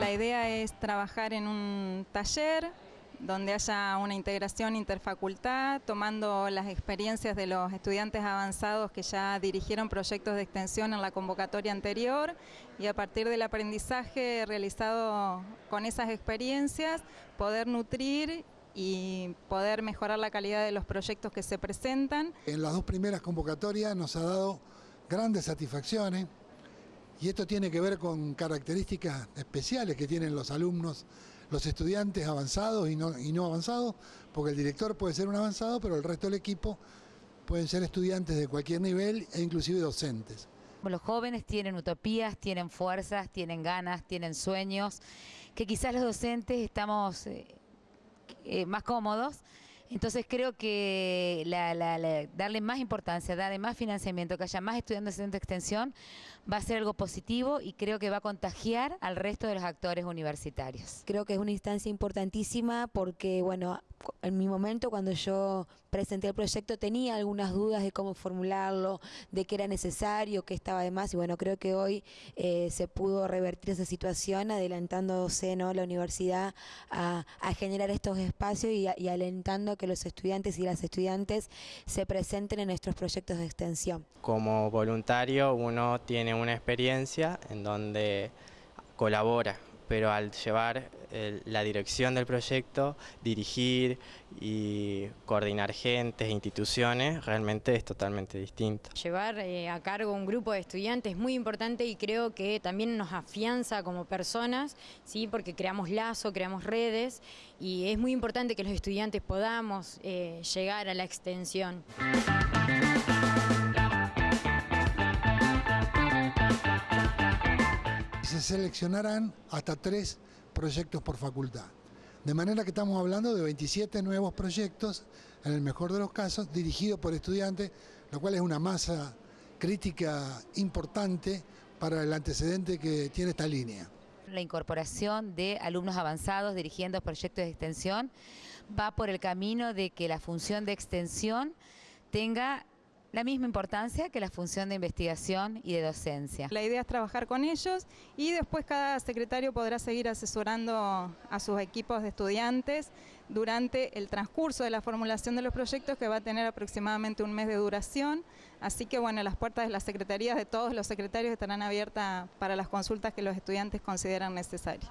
La idea es trabajar en un taller donde haya una integración interfacultad, tomando las experiencias de los estudiantes avanzados que ya dirigieron proyectos de extensión en la convocatoria anterior y a partir del aprendizaje realizado con esas experiencias poder nutrir y poder mejorar la calidad de los proyectos que se presentan. En las dos primeras convocatorias nos ha dado grandes satisfacciones y esto tiene que ver con características especiales que tienen los alumnos los estudiantes avanzados y no, avanzados, porque el director puede ser un avanzado, pero el resto del equipo pueden ser estudiantes de cualquier nivel e inclusive docentes. Los jóvenes tienen utopías, tienen fuerzas, tienen ganas, tienen sueños, que quizás los docentes estamos eh, eh, más cómodos entonces creo que darle más importancia, darle más financiamiento, que haya más estudiantes de extensión, va a ser algo positivo y creo que va a contagiar al resto de los actores universitarios. Creo que es una instancia importantísima porque, bueno, en mi momento cuando yo presenté el proyecto tenía algunas dudas de cómo formularlo, de qué era necesario, qué estaba de más y bueno, creo que hoy eh, se pudo revertir esa situación adelantándose ¿no? la universidad a, generar estos espacios y, y alentando que los estudiantes y las estudiantes se presenten en nuestros proyectos de extensión. Como voluntario uno tiene una experiencia en donde colabora pero al llevar la dirección del proyecto, dirigir y coordinar gentes, e instituciones, realmente es totalmente distinto. Llevar eh, a cargo un grupo de estudiantes es muy importante y creo que también nos afianza como personas, ¿sí? porque creamos lazo, creamos redes y es muy importante que los estudiantes podamos eh, llegar a la extensión. Seleccionarán hasta tres proyectos por facultad. De manera que estamos hablando de 27 nuevos proyectos, en el mejor de los casos, dirigidos por estudiantes, lo cual es una masa crítica importante para el antecedente que tiene esta línea. La incorporación de alumnos avanzados dirigiendo proyectos de extensión va por el camino de que la función de extensión tenga la misma importancia que la función de investigación y de docencia. La idea es trabajar con ellos y después cada secretario podrá seguir asesorando a sus equipos de estudiantes durante el transcurso de la formulación de los proyectos que va a tener aproximadamente un mes de duración. Así que bueno, las puertas de las secretarías de todos los secretarios estarán abiertas para las consultas que los estudiantes consideran necesarias.